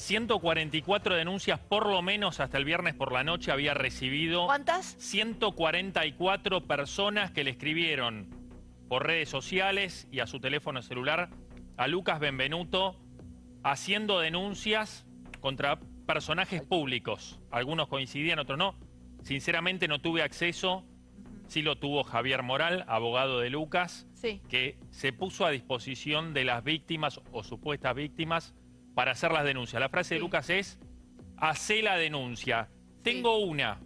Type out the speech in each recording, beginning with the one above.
144 denuncias por lo menos hasta el viernes por la noche había recibido. ¿Cuántas? 144 personas que le escribieron por redes sociales y a su teléfono celular a Lucas Benvenuto haciendo denuncias contra personajes públicos. Algunos coincidían, otros no. Sinceramente no tuve acceso, sí lo tuvo Javier Moral, abogado de Lucas, Sí. que se puso a disposición de las víctimas o supuestas víctimas para hacer las denuncias. La frase de. Lucas es, hacé la denuncia. Tengo una,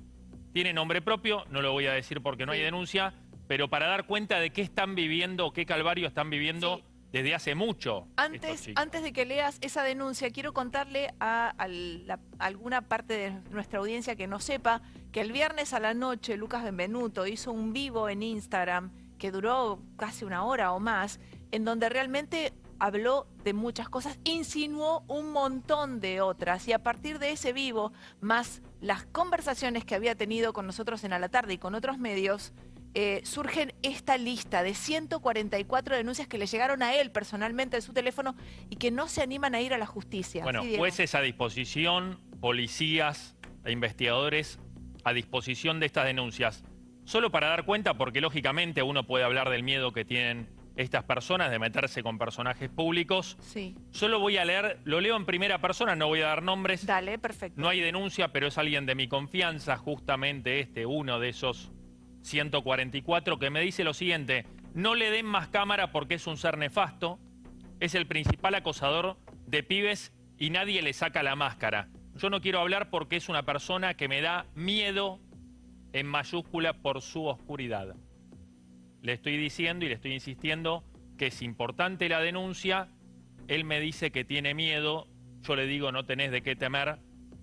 tiene nombre propio, no lo voy a decir porque no hay denuncia, pero para dar cuenta de qué están viviendo, qué calvario están viviendo desde hace mucho. Antes, antes de que leas esa denuncia, quiero contarle a, a la- a alguna parte de nuestra audiencia que no sepa que el viernes a la noche Lucas Benvenuto hizo un vivo en Instagram que duró casi una hora o más, en donde realmente habló de muchas cosas, insinuó un montón de otras y a partir de ese vivo, más las conversaciones que había tenido con nosotros en A la Tarde y con otros medios, eh, surgen esta lista de 144 denuncias que le llegaron a él personalmente en su teléfono y que no se animan a ir a la justicia. Bueno, Sí, jueces a disposición, policías e investigadores a disposición de estas denuncias. Solo para dar cuenta, porque lógicamente uno puede hablar del miedo que tienen estas personas de meterse con personajes públicos. Sí, Solo voy a leer, lo leo en primera persona, no voy a dar nombres. dale, perfecto. No hay denuncia, pero es alguien de mi confianza, justamente este, uno de esos 144, que me dice lo siguiente, no le den más cámara porque es un ser nefasto, es el principal acosador de pibes y nadie le saca la máscara. Yo no quiero hablar porque es una persona que me da miedo en mayúscula por su oscuridad. Le estoy diciendo y le estoy insistiendo que es importante la denuncia. Él me dice que tiene miedo. Yo le digo no tenés de qué temer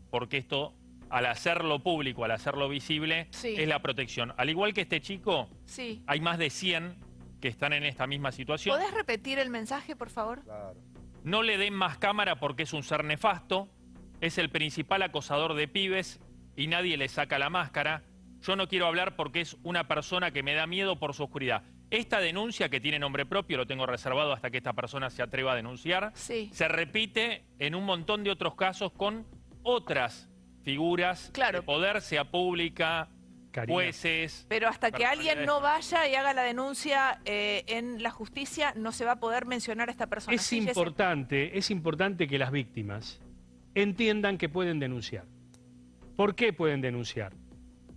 porque esto, al hacerlo público, al hacerlo visible, Sí. es la protección. Al igual que este chico, Sí. hay más de 100 que están en esta misma situación. ¿Podés repetir el mensaje, por favor? No le den más cámara porque es un ser nefasto, es el principal acosador de pibes y nadie le saca la máscara. Yo no quiero hablar porque es una persona que me da miedo por su oscuridad. Esta denuncia que tiene nombre propio, lo tengo reservado hasta que esta persona se atreva a denunciar, Sí. se repite en un montón de otros casos con otras figuras Claro. de poder, sea pública, Karina. jueces. Pero hasta que alguien no vaya y haga la denuncia eh, en la justicia, no se va a poder mencionar a esta persona. Es Sí, importante, es importante que las víctimas entiendan que pueden denunciar. ¿Por qué pueden denunciar?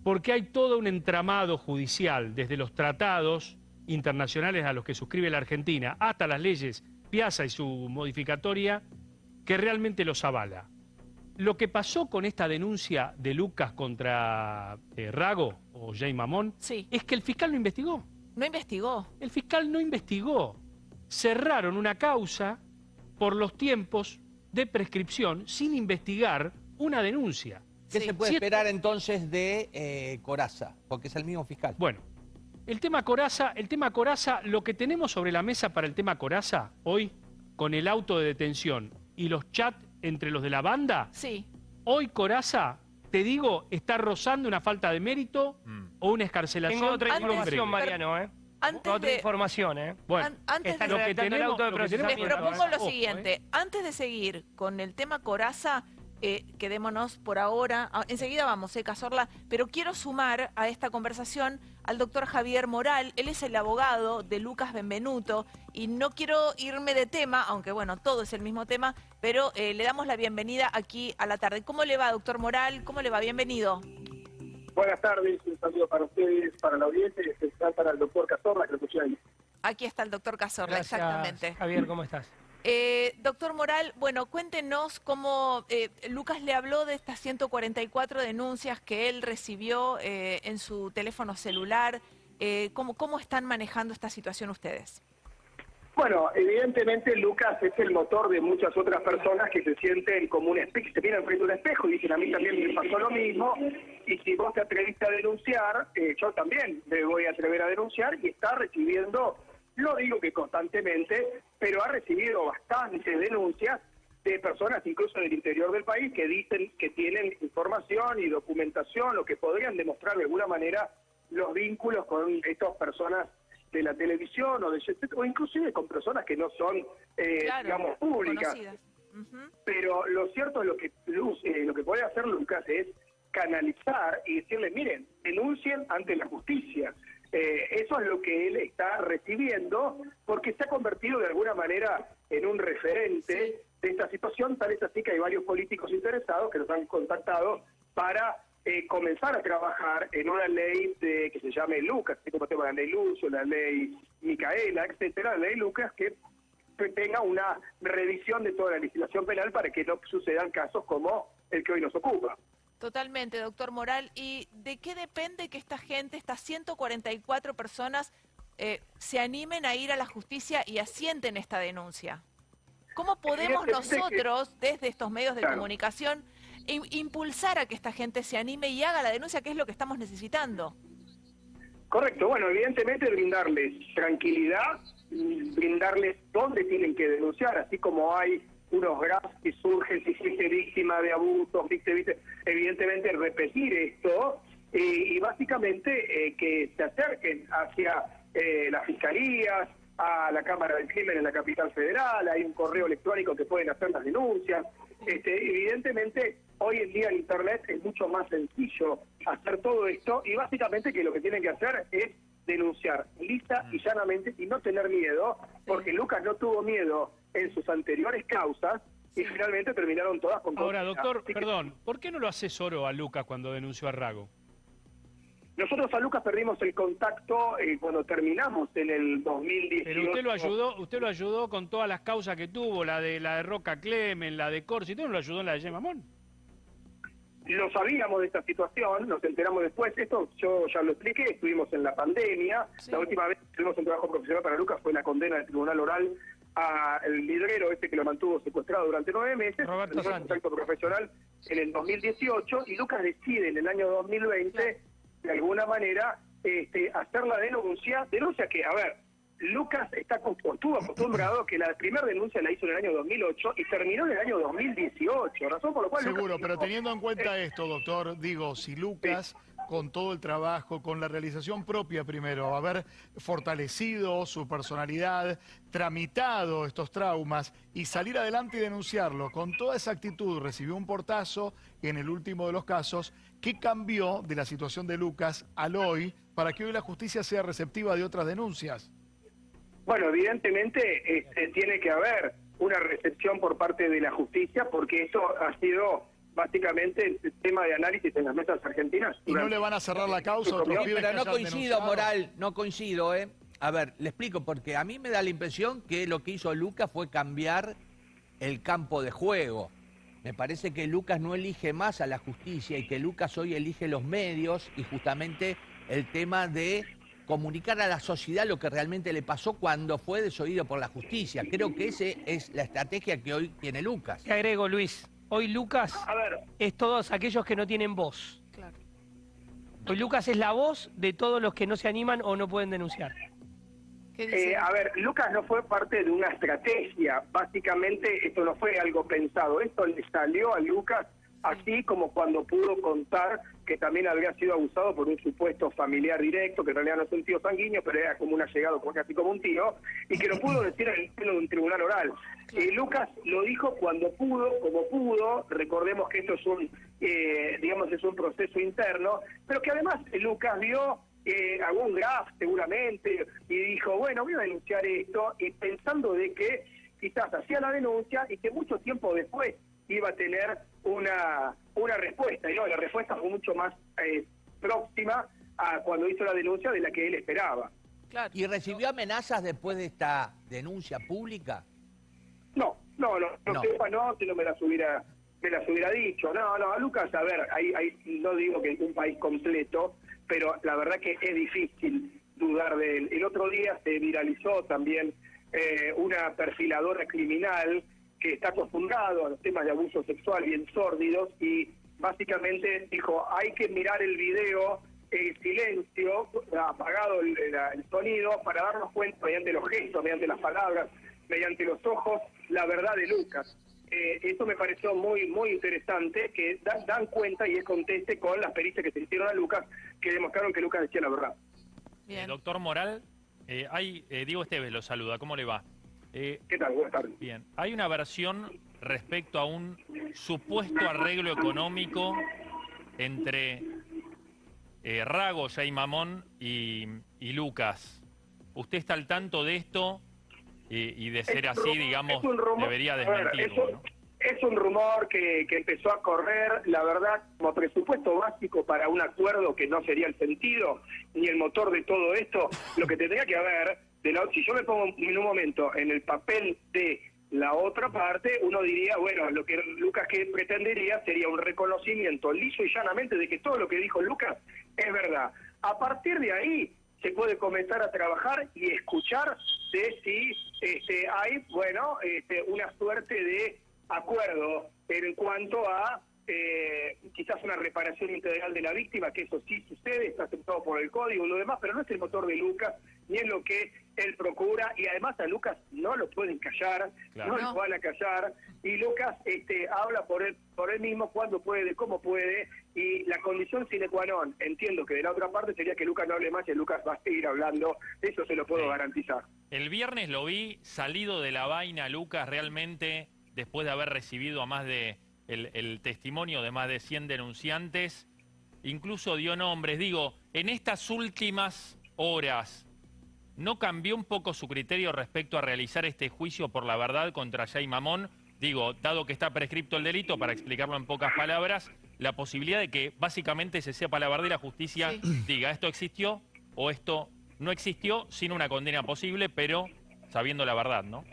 Porque hay todo un entramado judicial, desde los tratados internacionales a los que suscribe la Argentina, hasta las leyes Piazza y su modificatoria, que realmente los avala. Lo que pasó con esta denuncia de Lucas contra eh, Rago o Jay Mamón Sí. es que el fiscal no investigó. No investigó. El fiscal no investigó. Cerraron una causa por los tiempos de prescripción sin investigar una denuncia. ¿Qué Sí. se puede esperar entonces de eh, Coraza? Porque es el mismo fiscal. Bueno, el tema Coraza, el tema Coraza, lo que tenemos sobre la mesa para el tema Coraza hoy, con el auto de detención y los chats entre los de la banda, Sí. hoy Coraza, te digo, está rozando una falta de mérito Mm. o una escarcelación. Tengo otra Antes- información, Mariano, ¿eh? Antes Otra de, información, ¿eh? Bueno, an- antes de- lo que redactando el tenemos, auto de lo que tenemos Les propongo lo Ojo, siguiente. Antes de seguir con el tema Coraza, eh, quedémonos por ahora. ah, enseguida vamos, eh, Cazorla. Pero quiero sumar a esta conversación al doctor Javier Moral. Él es el abogado de Lucas Benvenuto. Y no quiero irme de tema, aunque bueno, todo es el mismo tema, pero eh, le damos la bienvenida aquí a la tarde. ¿Cómo le va, doctor Moral? ¿Cómo le va? Bienvenido. Buenas tardes, un saludo para ustedes, para la audiencia y especial para el doctor Cazorla, que lo escuché ahí. Aquí está el doctor Cazorla, Gracias, exactamente. Javier, ¿cómo estás? Eh, doctor Moral, bueno, cuéntenos cómo eh, Lucas le habló de estas 144 denuncias que él recibió eh, en su teléfono celular. Eh, ¿cómo, ¿Cómo están manejando esta situación ustedes? Bueno, evidentemente Lucas es el motor de muchas otras personas que se sienten como un espejo, se miran frente a un espejo y dicen a mí también me pasó lo mismo y si vos te atreviste a denunciar, yo también me voy a atrever a denunciar y está recibiendo, no digo que constantemente, pero ha recibido bastantes denuncias de personas incluso del interior del país que dicen que tienen información y documentación o que podrían demostrar de alguna manera los vínculos con estas personas de la televisión o de o inclusive con personas que no son, eh, Claro, digamos, públicas. Pero lo cierto es lo que, Luz- eh, lo que puede hacer Lucas es canalizar y decirle, miren, denuncien ante la justicia. Eh, eso es lo que él está recibiendo porque se ha convertido de alguna manera en un referente de esta situación, tal es así que hay varios políticos interesados que nos han contactado para eh, comenzar a trabajar en una ley de, que se llame Lucas, así como tenemos la ley Lucio, la ley Micaela, etcétera, la ley Lucas, que tenga una revisión de toda la legislación penal para que no sucedan casos como el que hoy nos ocupa. Totalmente, doctor Moral. ¿Y de qué depende que esta gente, estas 144 personas, eh, se animen a ir a la justicia y asienten esta denuncia? ¿Cómo podemos que- nosotros, desde estos medios de Claro. comunicación, im- impulsar a que esta gente se anime y haga la denuncia, que es lo que estamos necesitando? Correcto, bueno, evidentemente brindarles tranquilidad, brindarles dónde tienen que denunciar, así como hay unos graphs que surgen si fuiste víctima de abusos, viste, viste, evidentemente repetir esto eh, y básicamente eh, que se acerquen hacia eh, las fiscalías, a la Cámara del Crimen en la capital federal, hay un correo electrónico que pueden hacer las denuncias. Este, evidentemente, hoy en día en Internet es mucho más sencillo hacer todo esto y básicamente que lo que tienen que hacer es denunciar lisa y llanamente y no tener miedo, porque Lucas no tuvo miedo en sus anteriores causas y finalmente terminaron todas con Ahora, doctor, que perdón, ¿por qué no lo asesoró a Lucas cuando denunció a Rago? Nosotros a Lucas perdimos el contacto eh, cuando terminamos en el 2018. Pero usted lo ayudó, usted lo ayudó con todas las causas que tuvo, la de la de Roca Clemen, la de Corsi, ¿usted no lo ayudó en la de Gemamón? Lo sabíamos de esta situación, nos enteramos después. Esto yo ya lo expliqué, estuvimos en la pandemia. Sí. La última vez que tuvimos un trabajo profesional para Lucas fue la condena del tribunal oral al librero este que lo mantuvo secuestrado durante nueve meses. Roberto Santi. contacto profesional en el 2018 y Lucas decide en el año 2020, de alguna manera, este, hacer la denuncia. Denuncia que, a ver, Lucas está estuvo acostumbrado a que la primera denuncia la hizo en el año 2008 y terminó en el año 2018, razón por la cual... Lucas Seguro, pero teniendo en cuenta esto, doctor, digo, si Lucas, con todo el trabajo, con la realización propia primero, haber fortalecido su personalidad, tramitado estos traumas y salir adelante y denunciarlo, con toda esa actitud recibió un portazo en el último de los casos, ¿qué cambió de la situación de Lucas al hoy para que hoy la justicia sea receptiva de otras denuncias? Bueno, evidentemente este, tiene que haber una recepción por parte de la justicia porque eso ha sido básicamente el tema de análisis en las mesas argentinas. ¿Y no le van a cerrar la causa otros Sí, Pero no coincido, denunciado? Moral, no coincido, ¿eh? A ver, le explico, porque a mí me da la impresión que lo que hizo Lucas fue cambiar el campo de juego. Me parece que Lucas no elige más a la justicia y que Lucas hoy elige los medios y justamente el tema de comunicar a la sociedad lo que realmente le pasó cuando fue desoído por la justicia. Creo que esa es la estrategia que hoy tiene Lucas. Te agrego, Luis. Hoy Lucas A ver, es todos aquellos que no tienen voz. Claro. Hoy Lucas es la voz de todos los que no se animan o no pueden denunciar. ¿Qué dice? eh, a ver, Lucas no fue parte de una estrategia. Básicamente esto no fue algo pensado. Esto le salió a Lucas así como cuando pudo contar que también había sido abusado por un supuesto familiar directo, que en realidad no es un tío sanguíneo, pero era como un allegado, casi como un tío, y que lo pudo decir en el seno de un tribunal oral. Eh, Lucas lo dijo cuando pudo, como pudo, recordemos que esto es un, eh, digamos, es un proceso interno, pero que además Lucas vio eh, algún graph seguramente y dijo, bueno, voy a denunciar esto, y pensando de que quizás hacía la denuncia y que mucho tiempo después iba a tener una, una respuesta, y no, la respuesta fue mucho más eh, próxima a cuando hizo la denuncia de la que él esperaba. Claro. ¿Y recibió amenazas después de esta denuncia pública? No, no, no, no, No. sepa, no, si no me las hubiera, me las hubiera dicho. No, no, a Lucas, a ver, hay, hay, no digo que es un país completo, pero la verdad que es difícil dudar de él. El otro día se viralizó también eh, una perfiladora criminal que está acostumbrado a los temas de abuso sexual bien sórdidos y básicamente dijo, hay que mirar el video en silencio, apagado el, el- el sonido, para darnos cuenta mediante los gestos, mediante las palabras, mediante los ojos, la verdad de Lucas. Eh, eso me pareció muy muy interesante, que dan, dan cuenta y es conteste con las pericias que se hicieron a Lucas, que demostraron que Lucas decía la verdad. Eh, doctor Moral, eh, hay, eh, Diego Esteves lo saluda, ¿cómo le va? Eh, ¿Qué tal? Buenas tardes. bien, hay una versión respecto a un supuesto arreglo económico entre eh, Rago, Jay Mamón y, y Lucas. ¿Usted está al tanto de esto? Y, y de ser Es así, digamos, debería ver, desmentirlo, es, ¿no? un, es un rumor que, que empezó a correr, la verdad, como presupuesto básico para un acuerdo que no sería el sentido ni el motor de todo esto, lo que tendría que haber, de si yo me pongo en un momento en el papel de la otra parte, uno diría, bueno, lo que Lucas que pretendería sería un reconocimiento liso y llanamente de que todo lo que dijo Lucas es verdad. A partir de ahí se puede comenzar a trabajar y escuchar de si este, hay, bueno, este, una suerte de acuerdo en cuanto a eh, quizás una reparación integral de la víctima, que eso sí sucede, está aceptado por el código y lo demás, pero no es el motor de Lucas, ni es lo que él procura, y además a Lucas no lo pueden callar, Claro. no No. lo van a callar, y Lucas este, habla por él, por él mismo cuando puede, cómo puede, y la condición sine qua non, entiendo que de la otra parte sería que Lucas no hable más y Lucas va a seguir hablando, eso se lo puedo Sí. garantizar. El viernes lo vi salido de la vaina, Lucas, realmente, después de haber recibido a más de el, el testimonio de más de 100 denunciantes, incluso dio nombres. Digo, en estas últimas horas, ¿no cambió un poco su criterio respecto a realizar este juicio por la verdad contra Jay Mamón? Digo, dado que está prescripto el delito, para explicarlo en pocas palabras, la posibilidad de que básicamente se sepa la verdad y la justicia Sí. diga esto existió o esto no existió sin una condena posible, pero sabiendo la verdad, ¿no?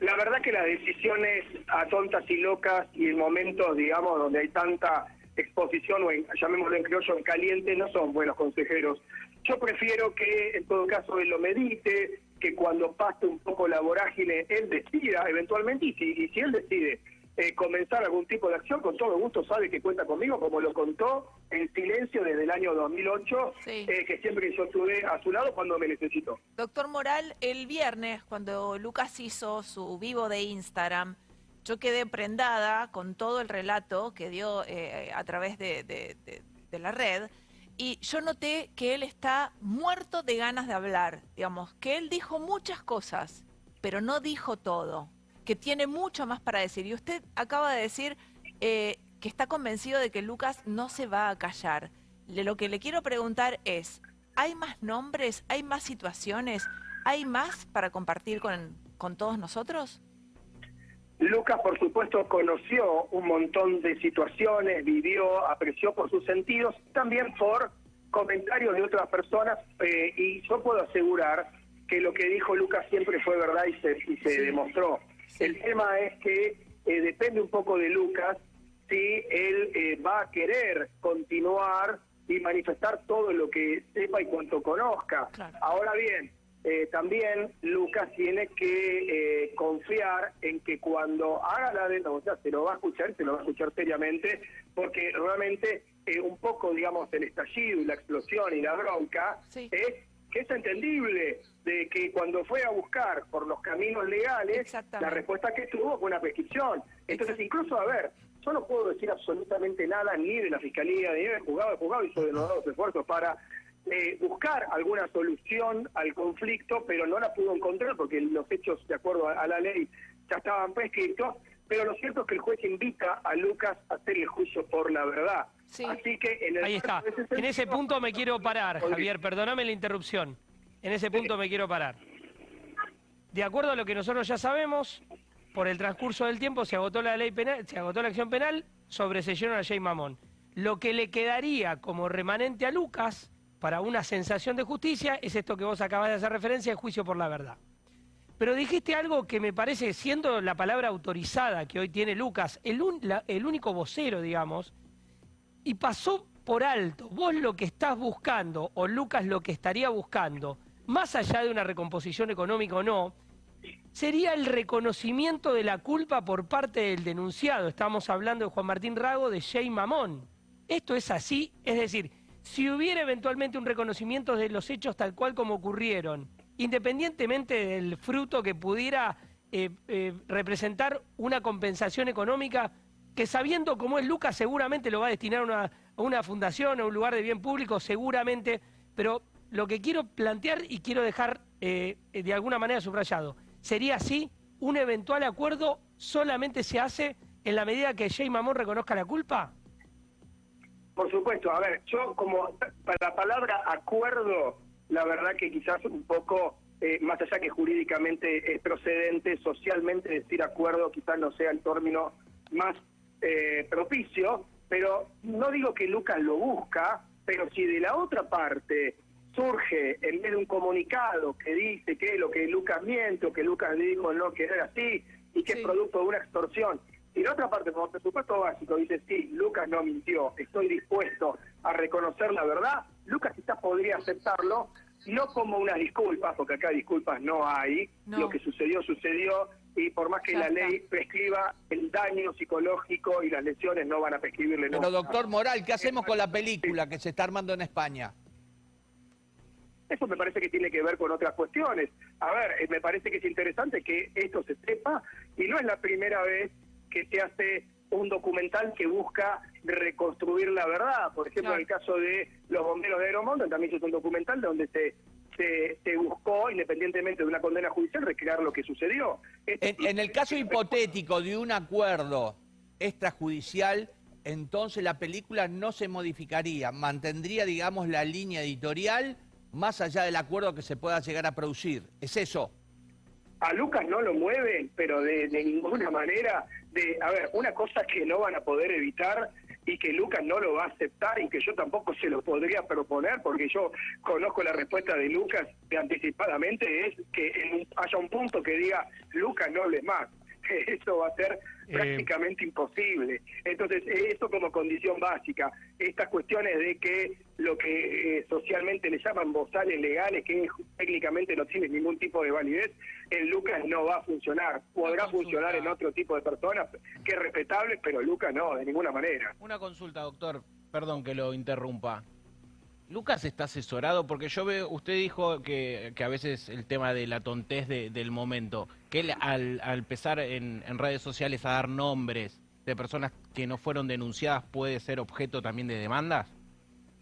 La verdad que las decisiones a tontas y locas y en momentos, digamos, donde hay tanta exposición, o llamémoslo en criollo, en caliente, no son buenos consejeros. Yo prefiero que en todo caso él lo medite, que cuando pase un poco la vorágine, él decida eventualmente, y si, y si él decide eh, comenzar algún tipo de acción, con todo gusto sabe que cuenta conmigo, como lo contó en silencio desde el año 2008, Sí. eh, que siempre yo estuve a su lado cuando me necesitó. Doctor Moral, el viernes, cuando Lucas hizo su vivo de Instagram, yo quedé prendada con todo el relato que dio eh, a través de, de- de- de la red. Y yo noté que él está muerto de ganas de hablar, digamos, que él dijo muchas cosas, pero no dijo todo, que tiene mucho más para decir. Y usted acaba de decir eh, que está convencido de que Lucas no se va a callar. Le- lo que le quiero preguntar es, ¿hay más nombres? ¿Hay más situaciones? ¿Hay más para compartir con, con todos nosotros? Lucas, por supuesto, conoció un montón de situaciones, vivió, apreció por sus sentidos, también por comentarios de otras personas, eh, y yo puedo asegurar que lo que dijo Lucas siempre fue verdad y se, y se Sí. demostró. El tema es que eh, depende un poco de Lucas si él eh, va a querer continuar y manifestar todo lo que sepa y cuanto conozca. Claro. Ahora bien, eh, también Lucas tiene que eh, confiar en que cuando haga la denuncia se lo va a escuchar, se lo va a escuchar seriamente, porque realmente eh, un poco, digamos, el estallido y la explosión y la bronca Sí. es que es entendible de que cuando fue a buscar por los caminos legales, la respuesta que tuvo fue una prescripción. Entonces, incluso, a ver, yo no puedo decir absolutamente nada ni de la Fiscalía, ni del juzgado, el juzgado hizo denodados esfuerzos para eh, buscar alguna solución al conflicto, pero no la pudo encontrar porque los hechos, de acuerdo a, a la ley, ya estaban prescritos. Pero lo cierto es que el juez invita a Lucas a hacer el juicio por la verdad. Sí. Así que en el Ahí está. En ese punto me quiero parar, Javier. Perdóname la interrupción. En ese punto me quiero parar. De acuerdo a lo que nosotros ya sabemos, por el transcurso del tiempo se agotó la ley penal, se agotó la acción penal, sobreseyeron a Jay Mamón. Lo que le quedaría como remanente a Lucas para una sensación de justicia es esto que vos acabas de hacer referencia, el juicio por la verdad. Pero dijiste algo que me parece, siendo la palabra autorizada que hoy tiene Lucas, el, un- el único vocero, digamos, y pasó por alto. Vos lo que estás buscando, o Lucas lo que estaría buscando, más allá de una recomposición económica o no, sería el reconocimiento de la culpa por parte del denunciado. Estamos hablando de Juan Martín Rago, de Jay Mamón. Esto es así, es decir, si hubiera eventualmente un reconocimiento de los hechos tal cual como ocurrieron, independientemente del fruto que pudiera eh, eh, representar una compensación económica, que sabiendo cómo es Lucas seguramente lo va a destinar a una, a una fundación, a un lugar de bien público, seguramente, pero lo que quiero plantear y quiero dejar eh, de alguna manera subrayado, ¿Sería así? ¿Un eventual acuerdo solamente se hace en la medida que Jay Mamón reconozca la culpa? Por supuesto, a ver, yo como para la palabra acuerdo, la verdad que quizás un poco, eh, más allá que jurídicamente es procedente, socialmente decir acuerdo quizás no sea el término más eh, propicio, pero no digo que Lucas lo busca, pero si de la otra parte surge en vez de un comunicado que dice que lo que Lucas miente o que Lucas dijo no que era así y que Sí. es producto de una extorsión. Y la otra parte, como presupuesto básico, dice, sí, Lucas no mintió, estoy dispuesto a reconocer la verdad, Lucas quizás podría aceptarlo, no como unas disculpas, porque acá disculpas no hay, No. lo que sucedió, sucedió, y por más que Ya la está. ley prescriba, el daño psicológico y las lesiones no van a prescribirle Pero nunca. doctor Moral, ¿qué hacemos con la película que se está armando en España? Eso me parece que tiene que ver con otras cuestiones. A ver, eh, me parece que es interesante que esto se sepa y no es la primera vez que se hace un documental que busca reconstruir la verdad. Por ejemplo, Claro. en el caso de los bomberos de Aeromonte, también es un documental donde se, se, se buscó, independientemente de una condena judicial, recrear lo que sucedió. Este En, en el caso hipotético de un acuerdo extrajudicial, entonces la película no se modificaría, mantendría, digamos, la línea editorial más allá del acuerdo que se pueda llegar a producir. ¿Es eso? a Lucas no lo mueven, pero de, ninguna manera. De, a ver, una cosa que no van a poder evitar y que Lucas no lo va a aceptar y que yo tampoco se lo podría proponer, porque yo conozco la respuesta de Lucas anticipadamente, es que en haya un punto que diga, Lucas no hable más. Eso va a ser prácticamente imposible. Entonces, eso como condición básica. Estas cuestiones de que lo que eh, socialmente le llaman bozales legales, que técnicamente no tienen ningún tipo de validez, en Lucas no va a funcionar. Podrá consulta. funcionar en otro tipo de personas, que es respetable, pero Lucas no, de ninguna manera. Una consulta, doctor. Perdón que lo interrumpa. Lucas está asesorado porque yo veo, usted dijo que, que a veces el tema de la tontez de- del momento, que él al, al empezar en, en redes sociales a dar nombres de personas que no fueron denunciadas puede ser objeto también de demandas,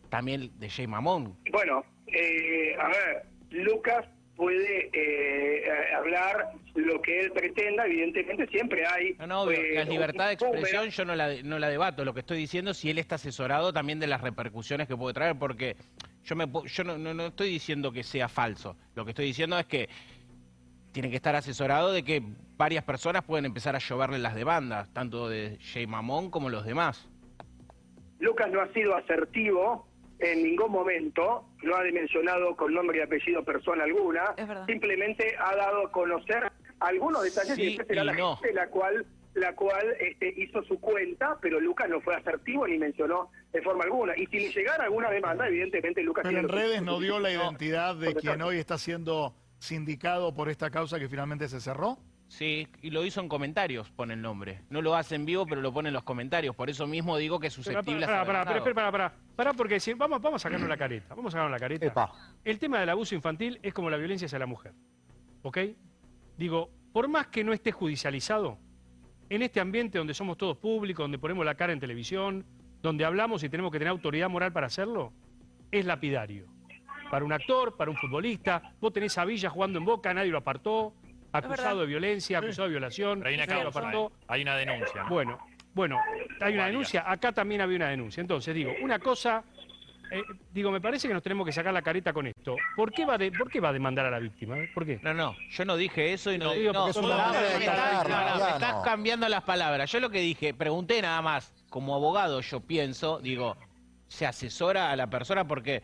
también de Jay Mamón. Bueno, eh, a ver, Lucas puede eh, hablar lo que él pretenda, evidentemente siempre hay... No, no, obvio, eh, la libertad de expresión yo no la, no la debato. Lo que estoy diciendo es si él está asesorado también de las repercusiones que puede traer, porque yo, me, yo no, no, no estoy diciendo que sea falso. Lo que estoy diciendo es que tiene que estar asesorado de que varias personas pueden empezar a lloverle las demandas, tanto de Jay Mamón como los demás. Lucas no ha sido asertivo en ningún momento, no ha dimensionado con nombre y apellido persona alguna, simplemente ha dado a conocer algunos detalles Sí y después será y la no. gente la cual la cual este, hizo su cuenta, pero Lucas no fue asertivo ni mencionó de forma alguna. Y si le llegara alguna demanda, evidentemente Lucas Pero tiene en redes no dio la identidad de quien hoy está siendo sindicado por esta causa que finalmente se cerró. Sí, y lo hizo en comentarios, pone el nombre. No lo hace en vivo, pero lo pone en los comentarios. Por eso mismo digo que es susceptible a pará, ser pará, pero demandado. espera, pará, pará. Pará, porque si, vamos, vamos a sacarnos la careta. Vamos a sacarnos la careta. Epa. El tema del abuso infantil es como la violencia hacia la mujer. ¿Ok? Digo, por más que no esté judicializado, en este ambiente donde somos todos públicos, donde ponemos la cara en televisión, donde hablamos y tenemos que tener autoridad moral para hacerlo, es lapidario. Para un actor, para un futbolista, vos tenés a Villa jugando en Boca, nadie lo apartó, acusado de violencia, acusado de violación, Pero hay una nadie lo causa, apartó. ¿eh? hay una denuncia. Bueno, bueno, hay una denuncia, acá también había una denuncia. Entonces, digo, una cosa, eh, digo, me parece que nos tenemos que sacar la careta con esto. ¿Por qué va, de- ¿por qué va a demandar a la víctima? ¿Por qué? No, no, yo no dije eso y no, No, digo, no, porque es una no, de no, no, estás cambiando las palabras. Yo lo que dije, pregunté nada más, como abogado yo pienso, digo, se asesora a la persona porque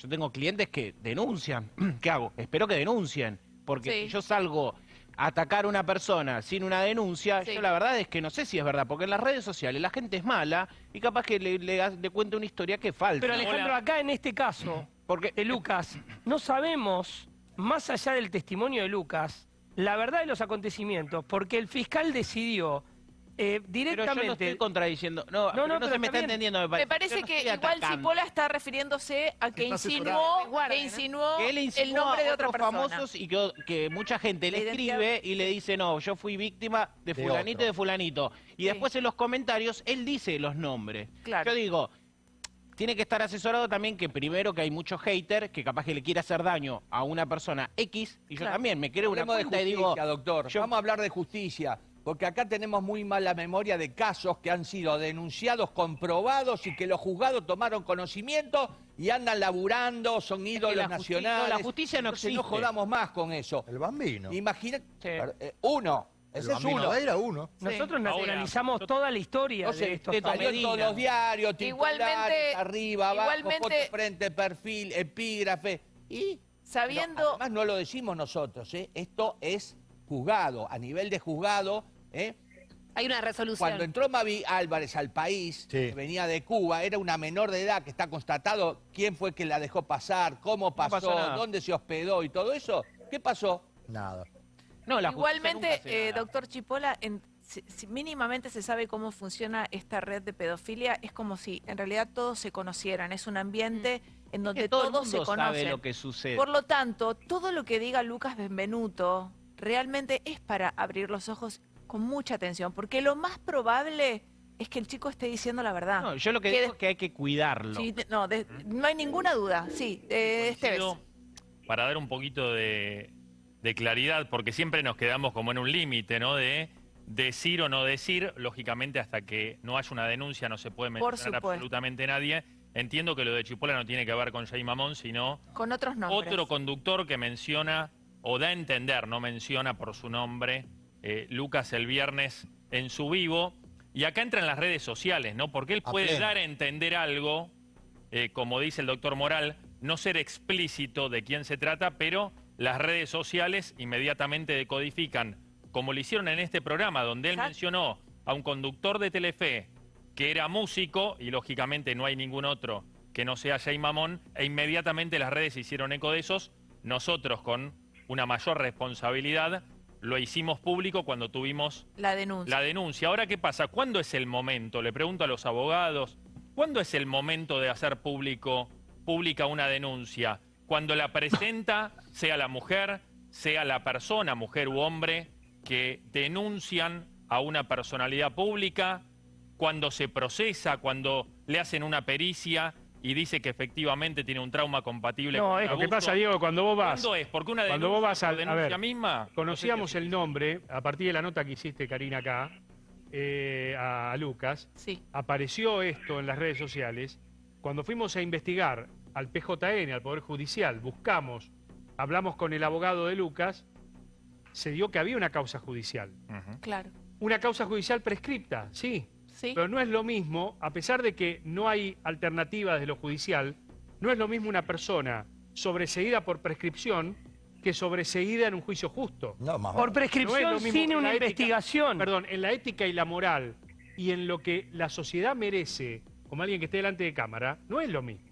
yo tengo clientes que denuncian. ¿Qué hago? Espero que denuncien, porque Sí. si yo salgo a atacar a una persona sin una denuncia, Sí. yo la verdad es que no sé si es verdad, porque en las redes sociales la gente es mala y capaz que le, le, le cuenta una historia que es falsa. Pero Alejandro, Hola. acá en este caso, porque de Lucas, no sabemos, más allá del testimonio de Lucas, la verdad de los acontecimientos, porque el fiscal decidió eh, Pero yo no directamente... estoy contradiciendo. No, No, no, se me está bien. entendiendo. Me Me parece, parece Yo no que igual atacando. Cipolla está refiriéndose a que insinuó, que insinuó, que él el insinuó nombre de a otra otros persona. famosos y que, que mucha gente le identidad- escribe y le dice, no, yo fui víctima de De fulanito y de fulanito. Y Sí. después en los comentarios él dice los nombres. Claro. Yo digo, tiene que estar asesorado también que primero que hay muchos haters que capaz que le quiere hacer daño a una persona X y yo Claro. también me creo una Hablemos de cuenta y justicia, digo, doctor. yo- Vamos a hablar de justicia. Porque acá tenemos muy mala memoria de casos que han sido denunciados, comprobados y que los juzgados tomaron conocimiento y andan laburando, son ídolos la nacionales. no, la justicia no Entonces, existe. jodamos más con eso. El bambino. Imagina, Sí. eh, uno, El ese es bambino uno. era uno. Nosotros Ahora, naturalizamos toda la historia No sé, de estos todos los diarios, Igualmente- arriba, abajo, foto frente, perfil, epígrafe. Y Sabiendo... No, además no lo decimos nosotros, ¿eh? esto es juzgado, a nivel de juzgado. ¿Eh? Hay una resolución. Cuando entró Mavi Álvarez al país, Sí. que venía de Cuba, era una menor de edad que está constatado quién fue que la dejó pasar, cómo pasó, dónde se hospedó y todo eso. ¿Qué pasó? Nada. no, la justicia Igualmente, eh, doctor Chipola, en- si, si mínimamente se sabe cómo funciona esta red de pedofilia, es como si en realidad todos se conocieran. Es un ambiente en donde que todo el todos se mundo sabe conocen. lo que sucede. Por lo tanto, todo lo que diga Lucas Benvenuto realmente es para abrir los ojos con mucha atención, porque lo más probable es que el chico esté diciendo la verdad. No, yo lo que Que digo es que hay que cuidarlo. Sí, no, de- no hay ninguna duda. Sí, eh, Esteves. Coincido, Para dar un poquito de, de claridad, porque siempre nos quedamos como en un límite, ¿no? De decir o no decir, lógicamente hasta que no haya una denuncia no se puede mencionar absolutamente nadie. Entiendo que lo de Chipola no tiene que ver con Jay Mamón, sino Con otros nombres. otro conductor que menciona, o da a entender, no menciona por su nombre, eh, Lucas el viernes en su vivo. Y acá entran las redes sociales, ¿no? Porque él puede dar a entender algo, eh, como dice el doctor Moral, no ser explícito de quién se trata, pero las redes sociales inmediatamente decodifican, como lo hicieron en este programa, donde él Exacto. mencionó a un conductor de Telefe que era músico, y lógicamente no hay ningún otro que no sea Jay Mamón, e inmediatamente las redes hicieron eco de esos. Nosotros, con una mayor responsabilidad, lo hicimos público cuando tuvimos La denuncia. la denuncia. Ahora, ¿qué pasa? ¿Cuándo es el momento? Le pregunto a los abogados. ¿Cuándo es el momento de hacer público, pública una denuncia? Cuando la presenta, sea la mujer, sea la persona, mujer u hombre, que denuncian a una personalidad pública, cuando se procesa, cuando le hacen una pericia y dice que efectivamente tiene un trauma compatible No, con es el Lo que pasa, Diego, cuando vos vas... ¿Cuándo es? Porque una Cuando denuncia, vos vas a denuncia ver, misma... Conocíamos no sé el nombre, a partir de la nota que hiciste, Karina, acá, eh, a, a Lucas, Sí. apareció esto en las redes sociales. Cuando fuimos a investigar al PJN, al Poder Judicial, buscamos, hablamos con el abogado de Lucas, se dio que había una causa judicial. Claro. Una causa judicial prescripta, sí, Sí. pero no es lo mismo, a pesar de que no hay alternativa desde lo judicial, no es lo mismo una persona sobreseída por prescripción que sobreseída en un juicio justo. No, más Por prescripción No sin una ética- investigación. Perdón, en la ética y la moral y en lo que la sociedad merece, como alguien que esté delante de cámara, no es lo mismo.